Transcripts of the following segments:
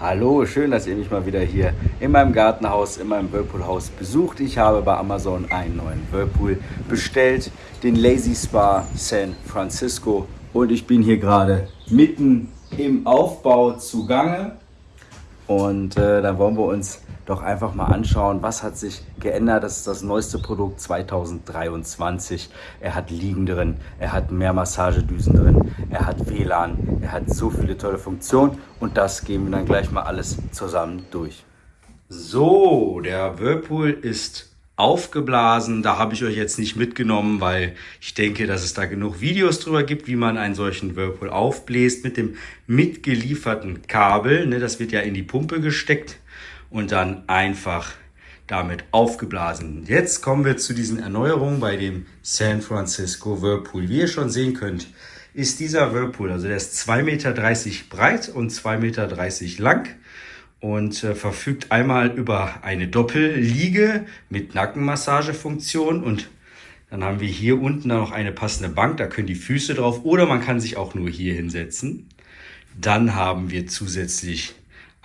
Hallo, schön, dass ihr mich mal wieder hier in meinem Gartenhaus, in meinem Whirlpool-Haus besucht. Ich habe bei Amazon einen neuen Whirlpool bestellt, den Lazy Spa San Francisco. Und ich bin hier gerade mitten im Aufbau zugange. Und äh, dann wollen wir uns doch einfach mal anschauen, was hat sich geändert. Das ist das neueste Produkt 2023. Er hat Liegen drin, er hat mehr Massagedüsen drin, er hat WLAN, er hat so viele tolle Funktionen und das gehen wir dann gleich mal alles zusammen durch. So, der Whirlpool ist aufgeblasen. Da habe ich euch jetzt nicht mitgenommen, weil ich denke, dass es da genug Videos drüber gibt, wie man einen solchen Whirlpool aufbläst mit dem mitgelieferten Kabel. Ne, das wird ja in die Pumpe gesteckt und dann einfach damit aufgeblasen. Jetzt kommen wir zu diesen Erneuerungen bei dem San Francisco Whirlpool. Wie ihr schon sehen könnt, ist dieser Whirlpool, also der ist 2,30 Meter breit und 2,30 Meter lang und äh, verfügt einmal über eine Doppelliege mit Nackenmassagefunktion und dann haben wir hier unten noch eine passende Bank, da können die Füße drauf oder man kann sich auch nur hier hinsetzen. Dann haben wir zusätzlich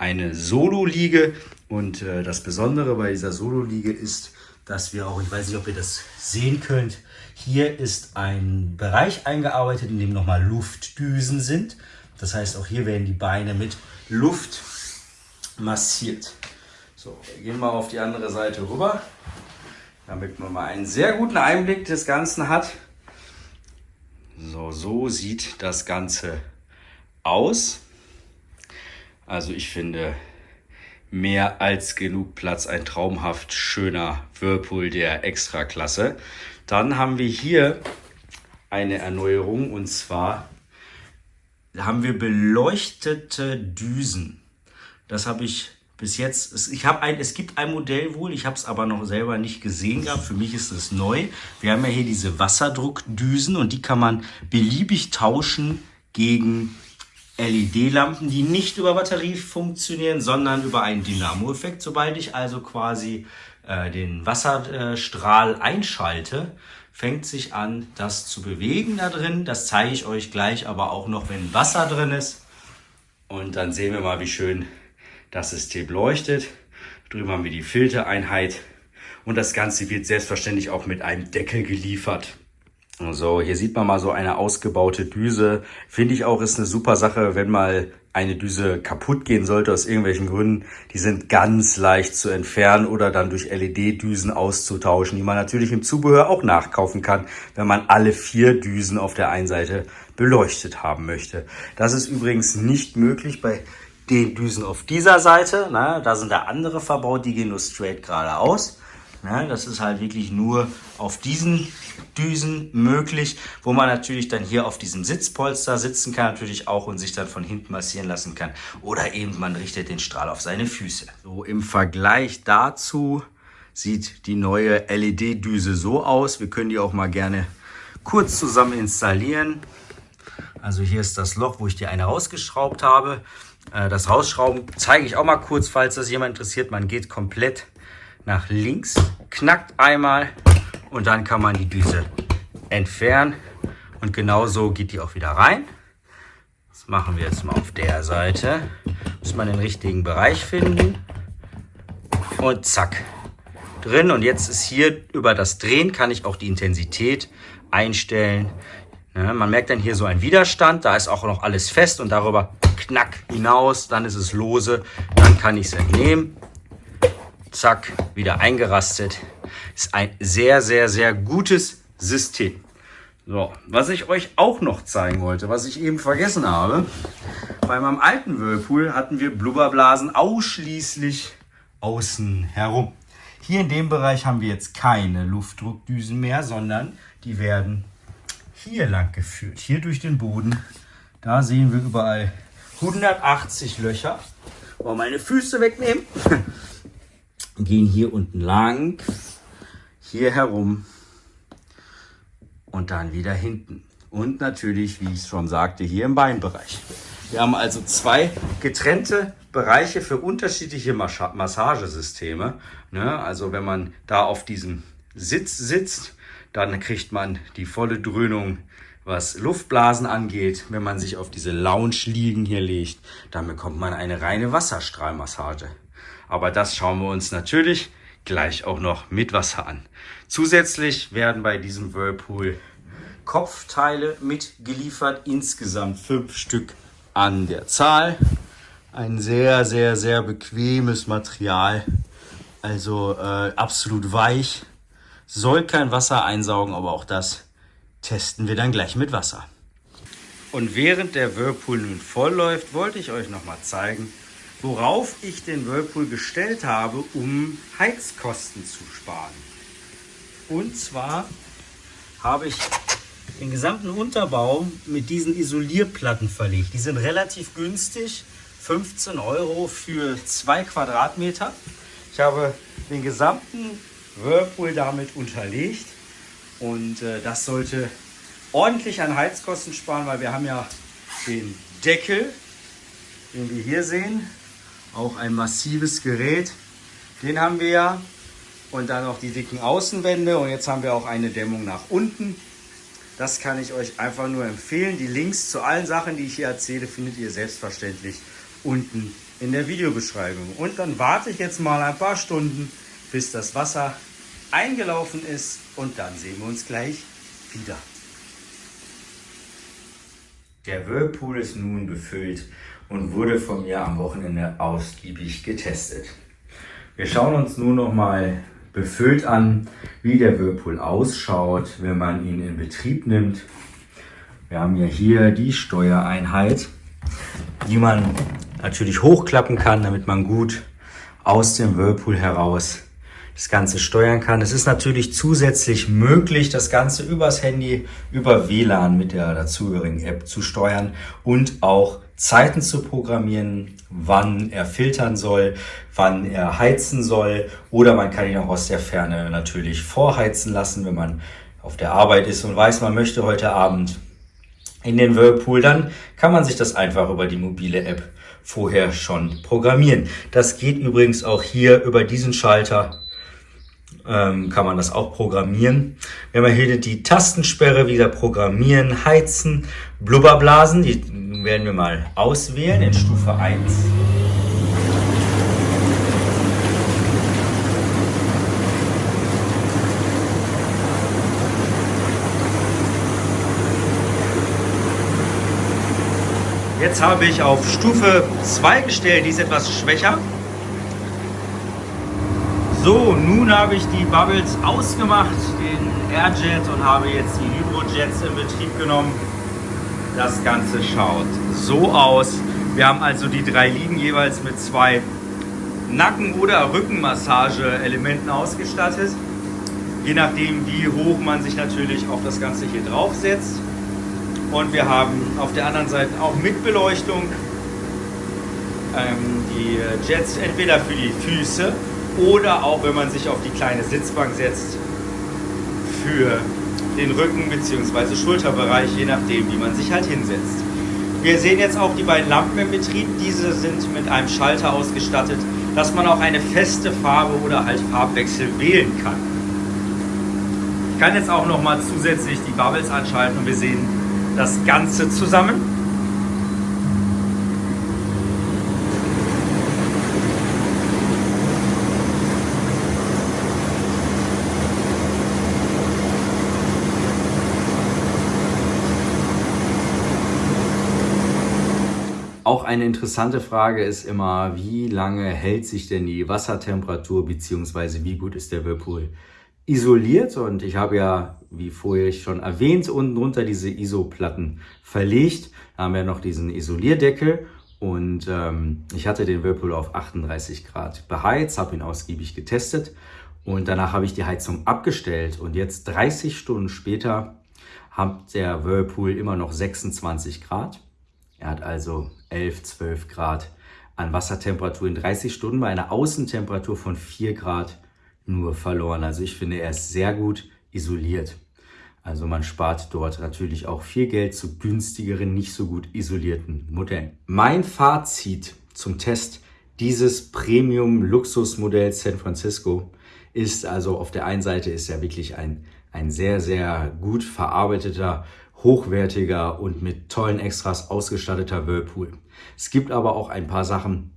eine Solo-Liege und äh, das Besondere bei dieser Solo-Liege ist, dass wir auch, ich weiß nicht, ob ihr das sehen könnt, hier ist ein Bereich eingearbeitet, in dem nochmal Luftdüsen sind. Das heißt, auch hier werden die Beine mit Luft massiert. So, wir gehen mal auf die andere Seite rüber, damit man mal einen sehr guten Einblick des Ganzen hat. So, so sieht das Ganze aus. Also ich finde mehr als genug Platz, ein traumhaft schöner Whirlpool der Extraklasse. Dann haben wir hier eine Erneuerung und zwar haben wir beleuchtete Düsen. Das habe ich bis jetzt, ich habe ein, es gibt ein Modell wohl, ich habe es aber noch selber nicht gesehen gehabt. Für mich ist es neu. Wir haben ja hier diese Wasserdruckdüsen und die kann man beliebig tauschen gegen LED-Lampen, die nicht über Batterie funktionieren, sondern über einen Dynamo-Effekt. Sobald ich also quasi äh, den Wasserstrahl einschalte, fängt sich an, das zu bewegen da drin. Das zeige ich euch gleich aber auch noch, wenn Wasser drin ist. Und dann sehen wir mal, wie schön das System leuchtet. Drüben haben wir die Filtereinheit und das Ganze wird selbstverständlich auch mit einem Deckel geliefert. So, hier sieht man mal so eine ausgebaute Düse. Finde ich auch, ist eine super Sache, wenn mal eine Düse kaputt gehen sollte aus irgendwelchen Gründen. Die sind ganz leicht zu entfernen oder dann durch LED-Düsen auszutauschen, die man natürlich im Zubehör auch nachkaufen kann, wenn man alle vier Düsen auf der einen Seite beleuchtet haben möchte. Das ist übrigens nicht möglich bei den Düsen auf dieser Seite. Ne, da sind da andere verbaut, die gehen nur straight geradeaus. Ne, das ist halt wirklich nur auf diesen Düsen möglich, wo man natürlich dann hier auf diesem Sitzpolster sitzen kann, natürlich auch und sich dann von hinten massieren lassen kann. Oder eben man richtet den Strahl auf seine Füße. So im Vergleich dazu sieht die neue LED-Düse so aus. Wir können die auch mal gerne kurz zusammen installieren. Also hier ist das Loch, wo ich die eine rausgeschraubt habe. Äh, das Rausschrauben zeige ich auch mal kurz, falls das jemand interessiert. Man geht komplett nach links, knackt einmal und dann kann man die Düse entfernen. Und genauso geht die auch wieder rein. Das machen wir jetzt mal auf der Seite. Muss man den richtigen Bereich finden. Und zack, drin. Und jetzt ist hier über das Drehen kann ich auch die Intensität einstellen. Ja, man merkt dann hier so einen Widerstand. Da ist auch noch alles fest und darüber knack hinaus, dann ist es lose, dann kann ich es entnehmen. Zack, wieder eingerastet. Ist ein sehr, sehr, sehr gutes System. So, was ich euch auch noch zeigen wollte, was ich eben vergessen habe. Bei meinem alten Whirlpool hatten wir Blubberblasen ausschließlich außen herum. Hier in dem Bereich haben wir jetzt keine Luftdruckdüsen mehr, sondern die werden hier lang geführt, hier durch den Boden. Da sehen wir überall 180 Löcher. Oh, meine Füße wegnehmen. Gehen hier unten lang, hier herum und dann wieder hinten. Und natürlich, wie ich schon sagte, hier im Beinbereich. Wir haben also zwei getrennte Bereiche für unterschiedliche Massagesysteme. Ne? Also wenn man da auf diesem Sitz sitzt, dann kriegt man die volle Dröhnung was Luftblasen angeht, wenn man sich auf diese Lounge-Liegen hier legt, dann bekommt man eine reine Wasserstrahlmassage. Aber das schauen wir uns natürlich gleich auch noch mit Wasser an. Zusätzlich werden bei diesem Whirlpool Kopfteile mitgeliefert, insgesamt fünf Stück an der Zahl. Ein sehr, sehr, sehr bequemes Material, also äh, absolut weich, soll kein Wasser einsaugen, aber auch das testen wir dann gleich mit Wasser. Und während der Whirlpool nun voll läuft, wollte ich euch noch mal zeigen, worauf ich den Whirlpool gestellt habe, um Heizkosten zu sparen. Und zwar habe ich den gesamten Unterbau mit diesen Isolierplatten verlegt. Die sind relativ günstig, 15 Euro für zwei Quadratmeter. Ich habe den gesamten Whirlpool damit unterlegt und äh, das sollte ordentlich an Heizkosten sparen, weil wir haben ja den Deckel, den wir hier sehen, auch ein massives Gerät. Den haben wir ja und dann noch die dicken Außenwände und jetzt haben wir auch eine Dämmung nach unten. Das kann ich euch einfach nur empfehlen. Die Links zu allen Sachen, die ich hier erzähle, findet ihr selbstverständlich unten in der Videobeschreibung. Und dann warte ich jetzt mal ein paar Stunden, bis das Wasser eingelaufen ist und dann sehen wir uns gleich wieder. Der Whirlpool ist nun befüllt und wurde von mir am Wochenende ausgiebig getestet. Wir schauen uns nun noch mal befüllt an, wie der Whirlpool ausschaut, wenn man ihn in Betrieb nimmt. Wir haben ja hier die Steuereinheit, die man natürlich hochklappen kann, damit man gut aus dem Whirlpool heraus das Ganze steuern kann. Es ist natürlich zusätzlich möglich, das Ganze übers Handy, über WLAN mit der dazugehörigen App zu steuern und auch Zeiten zu programmieren, wann er filtern soll, wann er heizen soll oder man kann ihn auch aus der Ferne natürlich vorheizen lassen, wenn man auf der Arbeit ist und weiß, man möchte heute Abend in den Whirlpool, dann kann man sich das einfach über die mobile App vorher schon programmieren. Das geht übrigens auch hier über diesen Schalter ähm, kann man das auch programmieren. Wir haben hier die Tastensperre wieder programmieren, heizen, Blubberblasen, die werden wir mal auswählen in Stufe 1. Jetzt habe ich auf Stufe 2 gestellt, die ist etwas schwächer. So, nun habe ich die Bubbles ausgemacht, den Airjet und habe jetzt die Hydrojets in Betrieb genommen. Das Ganze schaut so aus. Wir haben also die drei Liegen jeweils mit zwei Nacken- oder Rückenmassage-Elementen ausgestattet. Je nachdem, wie hoch man sich natürlich auf das Ganze hier draufsetzt. Und wir haben auf der anderen Seite auch mit Beleuchtung ähm, die Jets entweder für die Füße oder auch wenn man sich auf die kleine Sitzbank setzt für den Rücken bzw. Schulterbereich, je nachdem, wie man sich halt hinsetzt. Wir sehen jetzt auch die beiden Lampen im Betrieb. Diese sind mit einem Schalter ausgestattet, dass man auch eine feste Farbe oder halt Farbwechsel wählen kann. Ich kann jetzt auch noch mal zusätzlich die Bubbles anschalten und wir sehen das Ganze zusammen. Auch eine interessante Frage ist immer, wie lange hält sich denn die Wassertemperatur beziehungsweise wie gut ist der Whirlpool isoliert? Und ich habe ja, wie vorher schon erwähnt, unten drunter diese ISO-Platten verlegt. Da haben wir noch diesen Isolierdeckel und ähm, ich hatte den Whirlpool auf 38 Grad beheizt, habe ihn ausgiebig getestet und danach habe ich die Heizung abgestellt und jetzt 30 Stunden später hat der Whirlpool immer noch 26 Grad. Er hat also 11, 12 Grad an Wassertemperatur in 30 Stunden bei einer Außentemperatur von 4 Grad nur verloren. Also ich finde, er ist sehr gut isoliert. Also man spart dort natürlich auch viel Geld zu günstigeren, nicht so gut isolierten Modellen. Mein Fazit zum Test dieses Premium-Luxusmodell San Francisco ist also auf der einen Seite ist er wirklich ein, ein sehr, sehr gut verarbeiteter hochwertiger und mit tollen Extras ausgestatteter Whirlpool. Es gibt aber auch ein paar Sachen,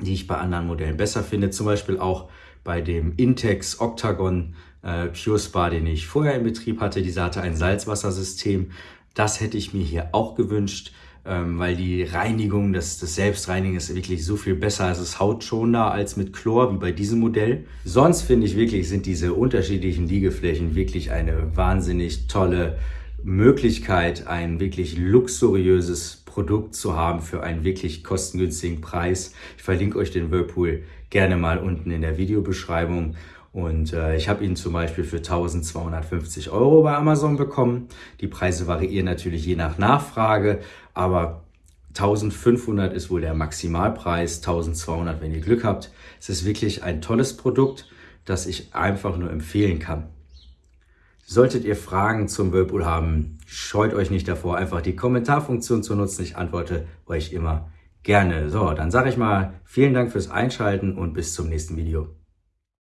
die ich bei anderen Modellen besser finde. Zum Beispiel auch bei dem Intex Octagon äh, Pure Spa, den ich vorher in Betrieb hatte. Dieser hatte ein Salzwassersystem. Das hätte ich mir hier auch gewünscht, ähm, weil die Reinigung, das, das Selbstreinigen ist wirklich so viel besser. Es ist hautschonender als mit Chlor, wie bei diesem Modell. Sonst finde ich wirklich, sind diese unterschiedlichen Liegeflächen wirklich eine wahnsinnig tolle Möglichkeit, ein wirklich luxuriöses Produkt zu haben für einen wirklich kostengünstigen Preis. Ich verlinke euch den Whirlpool gerne mal unten in der Videobeschreibung. Und äh, ich habe ihn zum Beispiel für 1250 Euro bei Amazon bekommen. Die Preise variieren natürlich je nach Nachfrage, aber 1500 ist wohl der Maximalpreis, 1200, wenn ihr Glück habt. Es ist wirklich ein tolles Produkt, das ich einfach nur empfehlen kann. Solltet ihr Fragen zum Whirlpool haben, scheut euch nicht davor, einfach die Kommentarfunktion zu nutzen. Ich antworte euch immer gerne. So, dann sage ich mal vielen Dank fürs Einschalten und bis zum nächsten Video.